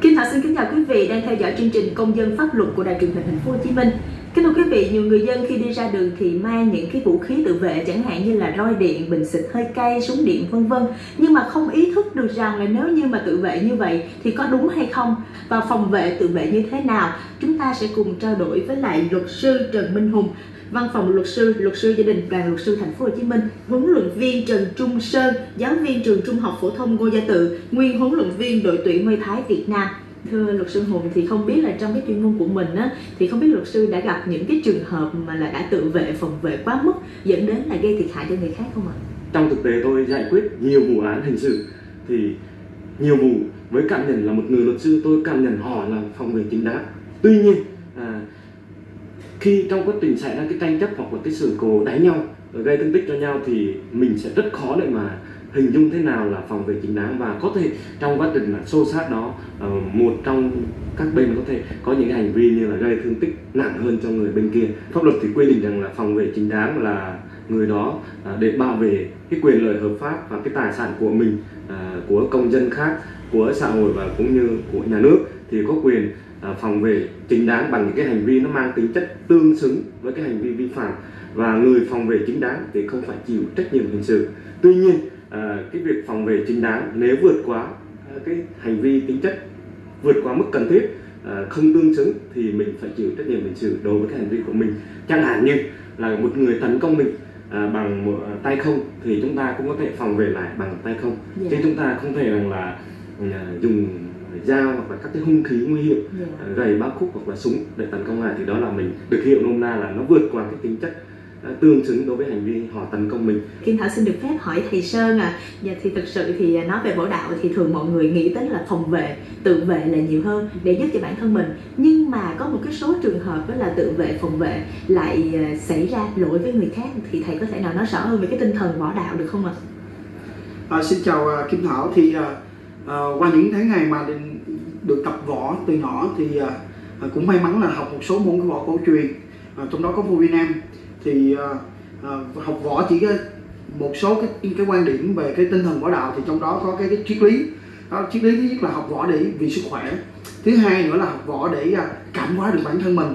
Kim Thảo xin kính chào quý vị đang theo dõi chương trình Công dân pháp luật của Đài truyền hình Thành phố Hồ Chí Minh. Kính thưa quý vị, nhiều người dân khi đi ra đường thì mang những cái vũ khí tự vệ chẳng hạn như là roi điện, bình xịt hơi cay, súng điện vân vân. Nhưng mà không ý thức được rằng là nếu như mà tự vệ như vậy thì có đúng hay không và phòng vệ tự vệ như thế nào. Chúng ta sẽ cùng trao đổi với lại luật sư Trần Minh Hùng, Văn phòng luật sư, luật sư gia đình, đoàn luật sư Thành phố Hồ Chí Minh, huấn luyện viên Trần Trung Sơn, giáo viên trường Trung học phổ thông Ngô Gia Tự, nguyên huấn luyện viên đội tuyển Mây Thái Việt Nam. Thưa luật sư Hùng thì không biết là trong cái chuyên môn của mình á thì không biết luật sư đã gặp những cái trường hợp mà là đã tự vệ phòng vệ quá mức dẫn đến là gây thiệt hại cho người khác không ạ? Trong thực tế tôi giải quyết nhiều vụ án hình sự thì nhiều vụ với cảm nhận là một người luật sư tôi cảm nhận họ là phòng vệ chính đáng. Tuy nhiên à, khi trong quá trình xảy ra cái tranh chấp hoặc là cái sự cố đánh nhau ờ, gây thương tích cho nhau thì mình sẽ rất khó để mà hình dung thế nào là phòng vệ chính đáng. Và có thể trong quá trình là xô sát đó ờ, một trong các bên có thể có những hành vi như là gây thương tích nặng hơn cho người bên kia. Pháp luật thì quy định rằng là phòng vệ chính đáng là người đó à, để bảo vệ cái quyền lợi hợp pháp và cái tài sản của mình à, của công dân khác, của xã hội và cũng như của nhà nước thì có quyền phòng vệ chính đáng bằng những cái hành vi nó mang tính chất tương xứng với cái hành vi vi phạm. Và người phòng vệ chính đáng thì không phải chịu trách nhiệm hình sự. Tuy nhiên à, cái việc phòng vệ chính đáng nếu vượt quá à, cái hành vi tính chất vượt quá mức cần thiết à, không tương xứng thì mình phải chịu trách nhiệm hình sự đối với cái hành vi của mình. Chẳng hạn như là một người tấn công mình à, bằng một à, tay không thì chúng ta cũng có thể phòng vệ lại bằng tay không. Dạ. chứ chúng ta không thể rằng là à, dùng dao hoặc là các cái hung khí nguy hiểm Dạ. à, gậy ba khúc hoặc là súng để tấn công lại thì đó là mình được hiệu nôm na là nó vượt qua cái tính chất à, tương xứng đối với hành vi họ tấn công mình Kim Thảo xin được phép hỏi thầy Sơn à Dạ thì thực sự thì nói về võ đạo thì thường mọi người nghĩ đến là phòng vệ, tự vệ là nhiều hơn để giúp cho bản thân mình Nhưng mà có một cái số trường hợp đó là tự vệ, phòng vệ lại à, xảy ra lỗi với người khác Thì thầy có thể nào nói rõ hơn về cái tinh thần võ đạo được không ạ? À, xin chào à, Kim Thảo thì à, à, qua những tháng ngày mà định- được tập võ từ nhỏ thì uh, cũng may mắn là học một số môn võ cổ truyền uh, trong đó có vua Việt Nam. Thì uh, uh, học võ chỉ có một số cái cái quan điểm về cái tinh thần võ đạo thì trong đó có cái, cái triết lý. Đó, triết lý thứ nhất là học võ để vì sức khỏe thứ hai nữa là học võ để cảm hóa được bản thân mình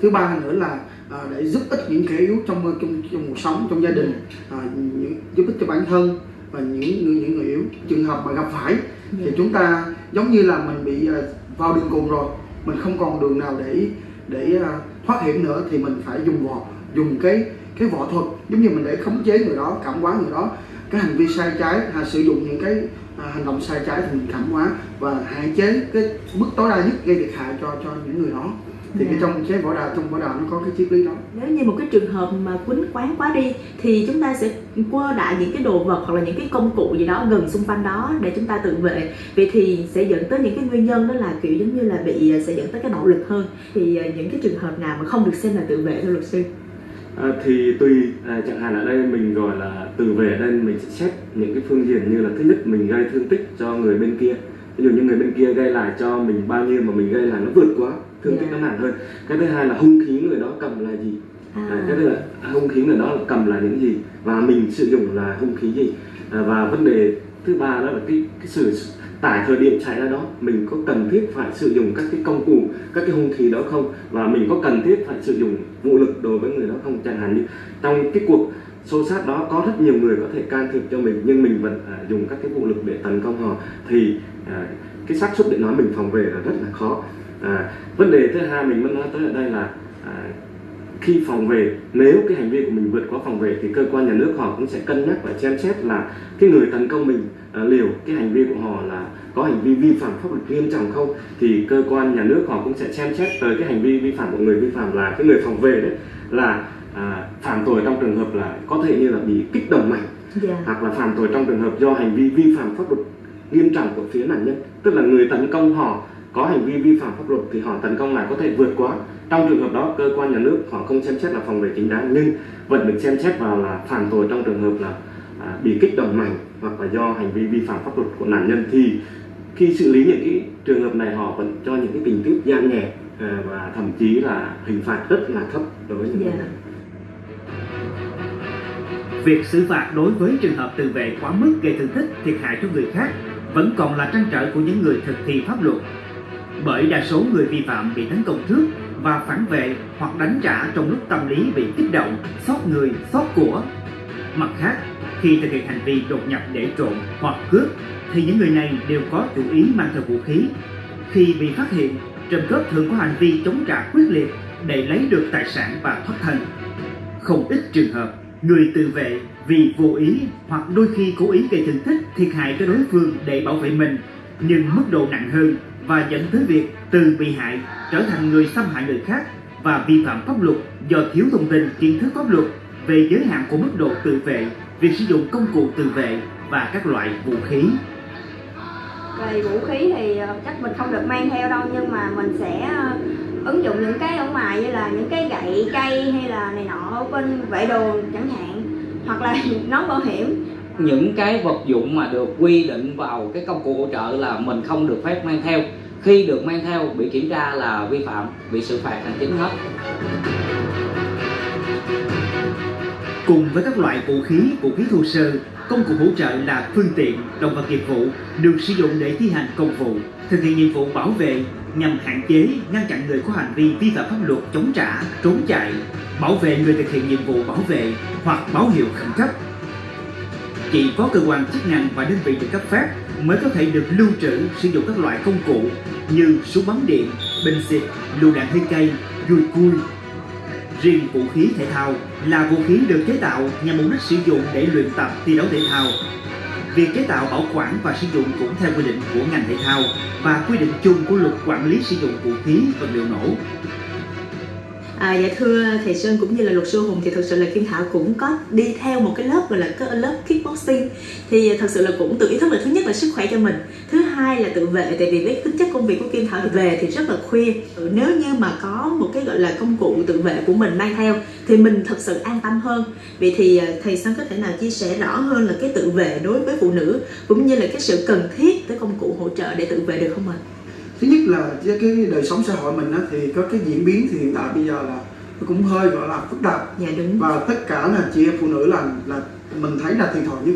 thứ ba nữa là à, để giúp ích những kẻ yếu trong trong trong cuộc sống trong gia đình à, những, giúp ích cho bản thân và những những người yếu. Trường hợp mà gặp phải thì chúng ta giống như là mình bị ờ, vào đường cùng rồi mình không còn đường nào để để ờ, thoát hiểm nữa thì mình phải dùng vỏ dùng cái cái võ thuật. Giống như mình để khống chế người đó cảm hóa người đó. Cái hành vi sai trái à, sử dụng những cái à, hành động sai trái thì mình cảm hóa và hạn chế cái mức tối đa nhất gây thiệt hại cho cho những người đó thì cái Dạ. trong cái võ đạo trong võ đạo nó có cái triết lý đó. Nếu như một cái trường hợp mà quýnh quán quá đi thì chúng ta sẽ quơ đại những cái đồ vật hoặc là những cái công cụ gì đó gần xung quanh đó để chúng ta tự vệ. Vậy thì sẽ dẫn tới những cái nguyên nhân đó là kiểu giống như là bị sẽ dẫn tới cái bạo lực hơn. Thì à, những cái trường hợp nào mà không được xem là tự vệ thưa luật sư? À, thì tùy à, chẳng hạn ở đây mình gọi là từ về ở đây mình sẽ xét những cái phương diện như là thứ nhất mình gây thương tích cho người bên kia. Ví dụ như người bên kia gây lại cho mình bao nhiêu mà mình gây lại nó vượt quá thương tích Dạ. nó nặng hơn. Cái thứ hai là hung khí người đó cầm là gì? À, cái thứ là hung khí người đó là cầm là những gì? Và mình sử dụng là hung khí gì? À, và vấn đề thứ ba đó là cái cái sự tại thời điểm xảy ra đó mình có cần thiết phải sử dụng các cái công cụ các cái hung khí đó không? Và mình có cần thiết phải sử dụng vũ lực đối với người đó không? Chẳng hạn như trong cái cuộc xô sát đó có rất nhiều người có thể can thiệp cho mình nhưng mình vẫn à, dùng các cái vũ lực để tấn công họ. Thì à, cái xác suất để nói mình phòng vệ là rất là khó à, vấn đề thứ hai mình muốn nói tới ở đây là à, khi phòng vệ nếu cái hành vi của mình vượt quá phòng vệ thì cơ quan nhà nước họ cũng sẽ cân nhắc và xem xét là cái người tấn công mình à, liều cái hành vi của họ là có hành vi vi phạm pháp luật nghiêm trọng không thì cơ quan nhà nước họ cũng sẽ xem xét tới cái hành vi vi phạm của người vi phạm là cái người phòng vệ đấy là à, phạm tội trong trường hợp là có thể như là bị kích động mạnh dạ. hoặc là phạm tội trong trường hợp do hành vi vi phạm pháp luật nghiêm trọng của phía nạn nhân. Tức là người tấn công họ có hành vi vi phạm pháp luật thì họ tấn công lại có thể vượt quá trong trường hợp đó cơ quan nhà nước họ không xem xét là phòng vệ chính đáng nhưng vẫn được xem xét vào là phạm tội trong trường hợp là à, bị kích động mạnh hoặc là do hành vi vi phạm pháp luật của nạn nhân thì khi xử lý những cái trường hợp này họ vẫn cho những cái tình tiết giảm nhẹ à, và thậm chí là hình phạt rất là thấp đối với những người Dạ. này Việc xử phạt đối với trường hợp tự vệ quá mức gây thương tích, thiệt hại cho người khác vẫn còn là trăn trở của những người thực thi pháp luật bởi đa số người vi phạm bị tấn công trước và phản vệ hoặc đánh trả trong lúc tâm lý bị kích động, xót người, xót của. Mặt khác, khi thực hiện hành vi đột nhập để trộm hoặc cướp thì những người này đều có chủ ý mang theo vũ khí. Khi bị phát hiện, trộm cướp thường có hành vi chống trả quyết liệt để lấy được tài sản và thoát thân. Không ít trường hợp, người tự vệ vì vô ý hoặc đôi khi cố ý gây thương tích thiệt hại cho đối phương để bảo vệ mình nhưng mức độ nặng hơn và dẫn tới việc từ bị hại trở thành người xâm hại người khác và vi phạm pháp luật do thiếu thông tin kiến thức pháp luật về giới hạn của mức độ tự vệ, việc sử dụng công cụ tự vệ và các loại vũ khí. về vũ khí thì ờ, chắc mình không được mang theo đâu nhưng mà mình sẽ ờ, ứng dụng những cái ở ngoài như là những cái gậy cây hay là này nọ ở bên vệ đồ chẳng hạn hoặc là nón bảo hiểm những cái vật dụng mà được quy định vào cái công cụ hỗ trợ là mình không được phép mang theo khi được mang theo bị kiểm tra là vi phạm bị xử phạt hành chính hết Cùng với các loại vũ khí, vũ khí thô sơ, công cụ hỗ trợ là phương tiện, động vật nghiệp vụ được sử dụng để thi hành công vụ, thực hiện nhiệm vụ bảo vệ nhằm hạn chế, ngăn chặn người có hành vi vi phạm pháp luật chống trả, trốn chạy, bảo vệ người thực hiện nhiệm vụ bảo vệ hoặc báo hiệu khẩn cấp. Chỉ có cơ quan chức năng và đơn vị được cấp phép mới có thể được lưu trữ sử dụng các loại công cụ như súng bắn điện, bình xịt, lựu đạn hơi cây, dùi cui, Riêng vũ khí thể thao là vũ khí được chế tạo nhằm mục đích sử dụng để luyện tập thi đấu thể thao. Việc chế tạo bảo quản và sử dụng cũng theo quy định của ngành thể thao và quy định chung của luật quản lý sử dụng vũ khí vật liệu nổ. À, dạ thưa thầy Sơn cũng như là luật sư Hùng thì thật sự là Kim Thảo cũng có đi theo một cái lớp gọi là cái lớp kickboxing. Thì à, thật sự là cũng tự ý thức là thứ nhất là sức khỏe cho mình thứ hai là tự vệ tại vì với tính chất công việc của Kim Thảo thì về thì rất là khuya. Nếu như mà có một cái gọi là công cụ tự vệ của mình mang theo thì mình thật sự an tâm hơn. Vậy thì à, thầy Sơn có thể nào chia sẻ rõ hơn là cái tự vệ đối với phụ nữ cũng như là cái sự cần thiết tới công cụ hỗ trợ để tự vệ được không ạ? Thứ nhất là với cái đời sống xã hội mình á, thì có cái diễn biến thì hiện tại bây giờ là nó cũng hơi gọi là phức tạp Dạ đúng. và tất cả là chị em phụ nữ là là mình thấy là thiệt thòi nhất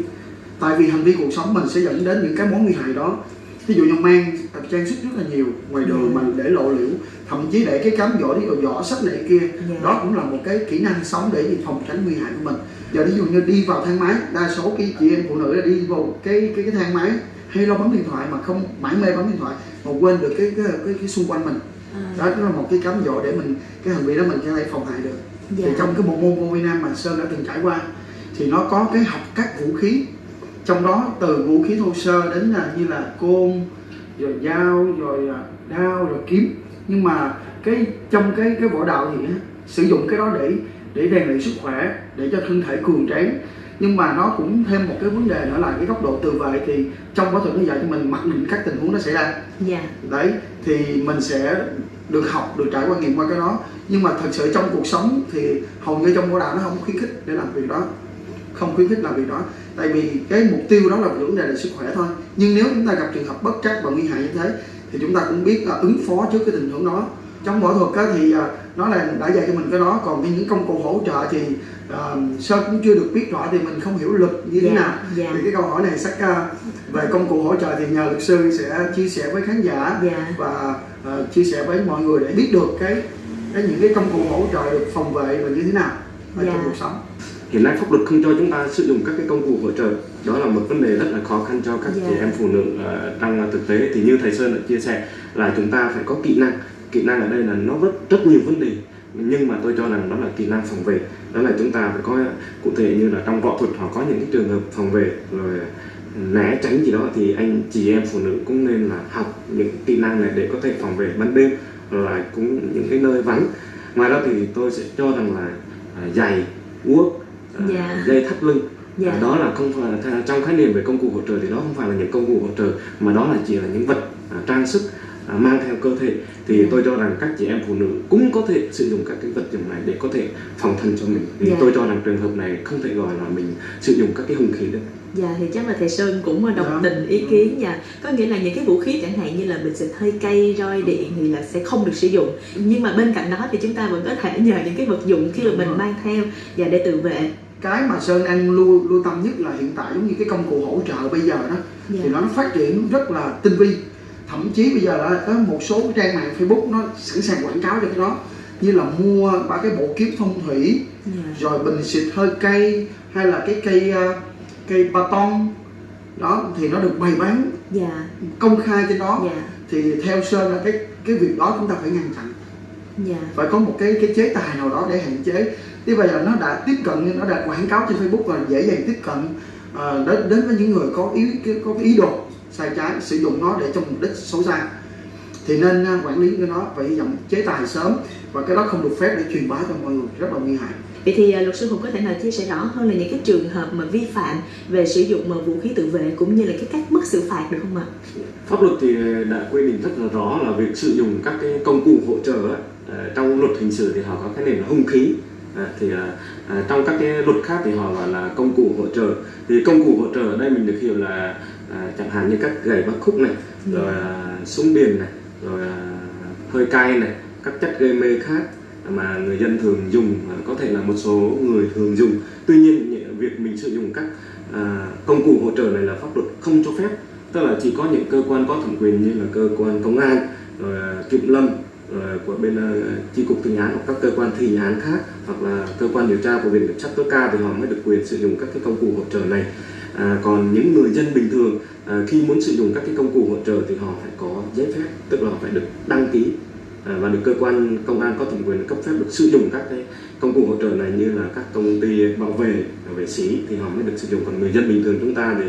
tại vì hành vi cuộc sống mình sẽ dẫn đến những cái mối nguy hại đó ví dụ như mang trang sức rất là nhiều ngoài đường Ừ. mình để lộ liễu thậm chí để cái cám dỗ đi vỏ sắt này kia Dạ. đó cũng là một cái kỹ năng sống để phòng tránh nguy hại của mình giờ ví dụ như đi vào thang máy đa số cái chị em phụ nữ là đi vào cái cái cái thang máy hay lo bấm điện thoại mà không mãi mê bấm điện thoại mà quên được cái cái cái, cái xung quanh mình. À, đó là một cái cám dỗ để mình cái hành vi đó mình có thể phòng hại được. Dạ. thì trong cái bộ môn Việt Nam mà Sơn đã từng trải qua thì nó có cái học các vũ khí. Trong đó từ vũ khí thô sơ đến là như là côn rồi dao rồi à, đao rồi kiếm. Nhưng mà cái trong cái cái võ đạo thì sử dụng cái đó để để rèn luyện sức khỏe để cho thân thể cường tráng nhưng mà nó cũng thêm một cái vấn đề nữa là cái góc độ tự vệ thì trong võ thuật nó dạy cho mình mặc định các tình huống nó xảy ra. Dạ. Đấy thì mình sẽ được học được trải qua nghiệm qua cái đó. Nhưng mà thật sự trong cuộc sống thì hầu như trong võ đạo nó không khuyến khích để làm việc đó. Không khuyến khích làm việc đó. Tại vì cái mục tiêu đó là vấn đề là sức khỏe thôi. Nhưng nếu chúng ta gặp trường hợp bất trắc và nguy hại như thế thì chúng ta cũng biết là ứng phó trước cái tình huống đó. Trong võ thuật á, thì à, nó là đã dạy cho mình cái đó. Còn cái những công cụ hỗ trợ thì à, sơn cũng chưa được biết rõ thì mình không hiểu luật như thế Dạ, nào dạ. thì cái câu hỏi này chắc à, về công cụ hỗ trợ thì nhờ luật sư sẽ chia sẻ với khán giả Dạ. và ờ, chia sẻ với mọi người để biết được cái, cái những cái công cụ hỗ trợ được phòng vệ và như thế nào ở Dạ. trong cuộc sống hiện nay pháp luật không cho chúng ta sử dụng các cái công cụ hỗ trợ đó là một vấn đề rất là khó khăn cho các Dạ. chị em phụ nữ ờ, trong thực tế thì như thầy sơn đã chia sẻ là chúng ta phải có kỹ năng kỹ năng ở đây là nó rất rất nhiều vấn đề nhưng mà tôi cho rằng đó là kỹ năng phòng vệ đó là chúng ta phải có cụ thể như là trong võ thuật họ có những cái trường hợp phòng vệ rồi né tránh gì đó thì anh chị em phụ nữ cũng nên là học những kỹ năng này để có thể phòng vệ ban đêm là cũng những cái nơi vắng ngoài ra thì tôi sẽ cho rằng là à, giày guốc à, Dạ. dây thắt lưng Dạ. Đó là không phải trong khái niệm về công cụ hỗ trợ thì đó không phải là những công cụ hỗ trợ mà đó là chỉ là những vật à, trang sức mang theo cơ thể thì Dạ. tôi cho rằng các chị em phụ nữ cũng có thể sử dụng các cái vật dụng này để có thể phòng thân cho mình thì Dạ. tôi cho rằng trường hợp này không thể gọi là mình sử dụng các cái hung khí được Dạ thì chắc là thầy Sơn cũng đồng Dạ. tình ý kiến dạ có nghĩa là những cái vũ khí chẳng hạn như là bình xịt hơi cay roi điện thì là sẽ không được sử dụng nhưng mà bên cạnh đó thì chúng ta vẫn có thể nhờ những cái vật dụng khi mà mình mang theo và để tự vệ cái mà sơn đang lưu lưu tâm nhất là hiện tại giống như cái công cụ hỗ trợ bây giờ đó Dạ. thì nó phát triển rất là tinh vi thậm chí bây giờ là có một số cái trang mạng Facebook nó sẵn sàng quảng cáo cho cái đó. Như là mua ba cái bộ kiếm phong thủy dạ. rồi bình xịt hơi cây hay là cái cây ờ, cây ba ton. Đó thì nó được bày bán. Dạ. Công khai trên đó. Dạ. Thì theo sơn là cái cái việc đó chúng ta phải ngăn chặn. Dạ. Phải có một cái cái chế tài nào đó để hạn chế. Thế bây giờ nó đã tiếp cận nó đã quảng cáo trên Facebook và dễ dàng tiếp cận ờ, đến đến với những người có ý có ý đồ sai trái sử dụng nó để cho mục đích xấu xa. Thì nên ờ, quản lý cái đó phải dòng chế tài sớm và cái đó không được phép để truyền bá cho mọi người rất là nguy hại. Vậy thì à, luật sư Hùng có thể nào chia sẻ rõ hơn là những cái trường hợp mà vi phạm về sử dụng mà vũ khí tự vệ cũng như là cái cách mức xử phạt được không ạ? pháp luật thì đã quy định rất là rõ là việc sử dụng các cái công cụ hỗ trợ ờ, trong luật hình sự thì họ có cái nền là hung khí. À, thì à, à, trong các cái luật khác thì họ gọi là công cụ hỗ trợ. Thì công cụ hỗ trợ ở đây mình được hiểu là à, chẳng hạn như các gậy bắt khúc này rồi à, súng điện này rồi à, hơi cay này các chất gây mê khác mà người dân thường dùng có thể là một số người thường dùng. Tuy nhiên việc mình sử dụng các à, công cụ hỗ trợ này là pháp luật không cho phép. Tức là chỉ có những cơ quan có thẩm quyền như là cơ quan công an rồi à, kiểm lâm rồi của bên à, chi cục thi án hoặc các cơ quan thi án khác hoặc là cơ quan điều tra của viện kiểm sát tối cao thì họ mới được quyền sử dụng các cái công cụ hỗ trợ này à, còn những người dân bình thường à, khi muốn sử dụng các cái công cụ hỗ trợ thì họ phải có giấy phép tức là họ phải được đăng ký à, và được cơ quan công an có thẩm quyền cấp phép được sử dụng các cái công cụ hỗ trợ này như là các công ty bảo vệ vệ sĩ thì họ mới được sử dụng. Còn người dân bình thường chúng ta thì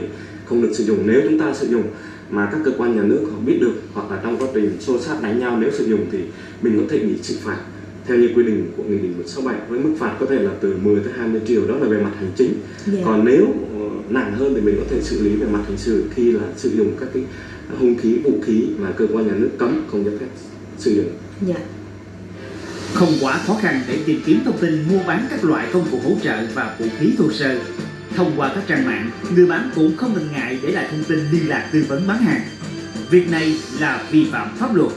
không được sử dụng. Nếu chúng ta sử dụng mà các cơ quan nhà nước họ biết được hoặc là trong quá trình xô sát đánh nhau nếu sử dụng thì mình có thể bị xử phạt theo như quy định của nghị định 167 với mức phạt có thể là từ 10 tới 20 triệu đó là về mặt hành chính Dạ. còn nếu ờ, nặng hơn thì mình có thể xử lý về mặt hình sự khi là sử dụng các cái hung khí vũ khí mà cơ quan nhà nước cấm không cho phép sử dụng Dạ. Không quá khó khăn để tìm kiếm thông tin mua bán các loại công cụ hỗ trợ và vũ khí thô sơ. Thông qua các trang mạng, người bán cũng không ngần ngại để lại thông tin liên lạc tư vấn bán hàng. Việc này là vi phạm pháp luật.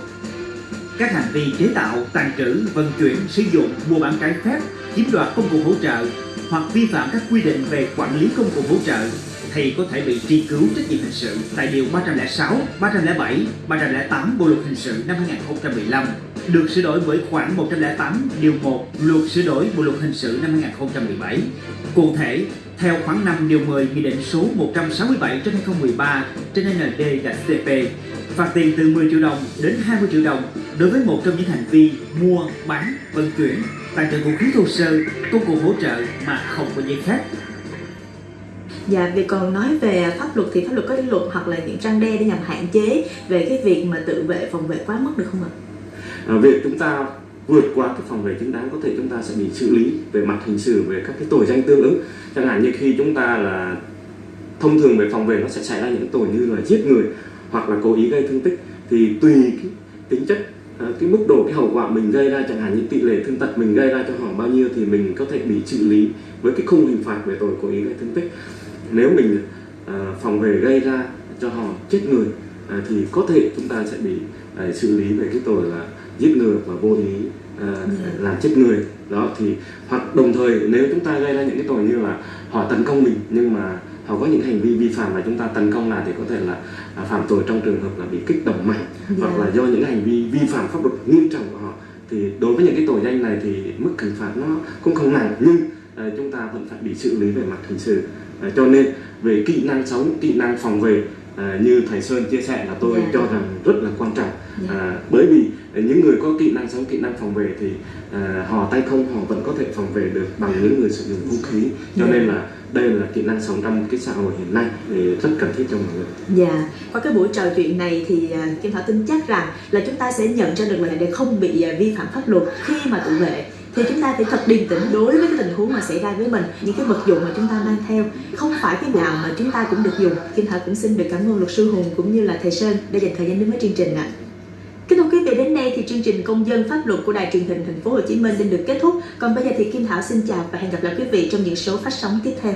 Các hành vi chế tạo, tàn trữ, vận chuyển, sử dụng, mua bán trái phép, chiếm đoạt công cụ hỗ trợ hoặc vi phạm các quy định về quản lý công cụ hỗ trợ thì có thể bị truy cứu trách nhiệm hình sự tại Điều 306, 307, 308 Bộ Luật Hình sự năm 2015 được sửa đổi bởi khoản 108 điều 1 Luật sửa đổi Bộ Luật Hình sự năm 2017. Cụ thể, theo khoản 5 điều 10 Nghị định số 167 trên 2013 trên ND gạch CP phạt tiền từ 10 triệu đồng đến 20 triệu đồng đối với một trong những hành vi mua, bán, vận chuyển, tàn trữ vũ khí thô sơ, công cụ hỗ trợ mà không có giấy phép. Dạ, vì còn nói về pháp luật thì pháp luật có những luật hoặc là những răng đe để nhằm hạn chế về cái việc mà tự vệ phòng vệ quá mức được không ạ? à, việc chúng ta vượt qua cái phòng vệ chính đáng có thể chúng ta sẽ bị xử lý về mặt hình sự về các cái tội danh tương ứng chẳng hạn như khi chúng ta là thông thường về phòng vệ nó sẽ xảy ra những tội như là giết người hoặc là cố ý gây thương tích thì tùy cái tính chất à, cái mức độ cái hậu quả mình gây ra chẳng hạn như tỷ lệ thương tật mình gây ra cho họ bao nhiêu thì mình có thể bị xử lý với cái khung hình phạt về tội cố ý gây thương tích. Nếu mình à, phòng vệ gây ra cho họ chết người à, thì có thể chúng ta sẽ bị à, xử lý về cái tội là giết người và vô ý à, làm chết người. Đó thì hoặc đồng thời nếu chúng ta gây ra những cái tội như là họ tấn công mình nhưng mà họ có những hành vi vi phạm mà chúng ta tấn công lại thì có thể là à, phạm tội trong trường hợp là bị kích động mạnh Dạ. hoặc là do những hành vi vi phạm pháp luật nghiêm trọng của họ thì đối với những cái tội danh này thì mức hình phạt nó cũng không nặng nhưng à, chúng ta vẫn phải bị xử lý về mặt hình sự à, cho nên về kỹ năng sống kỹ năng phòng vệ như thầy Sơn chia sẻ là tôi Dạ. cho rằng rất là quan trọng Dạ. à, bởi vì những người có kỹ năng sống kỹ năng phòng vệ thì à, họ tay không họ vẫn có thể phòng vệ được bằng những người sử dụng vũ khí. Cho yeah. nên là đây là kỹ năng sống trong cái xã hội hiện nay thì rất cần thiết cho mọi người. Dạ, qua cái buổi trò chuyện này thì à, Kim Thảo tin chắc rằng là chúng ta sẽ nhận ra được là để không bị à, vi phạm pháp luật khi mà tự vệ. Thì chúng ta phải thật điềm tĩnh đối với cái tình huống mà xảy ra với mình những cái vật dụng mà chúng ta mang theo. Không phải cái nào mà chúng ta cũng được dùng. Kim Thảo cũng xin được cảm ơn luật sư Hùng cũng như là thầy Sơn đã dành thời gian đến với chương trình ạ. Kính thưa quý vị, đến đây thì chương trình công dân pháp luật của đài truyền hình thành phố Hồ Chí Minh xin được kết thúc. Còn bây giờ thì Kim Thảo xin chào và hẹn gặp lại quý vị trong những số phát sóng tiếp theo.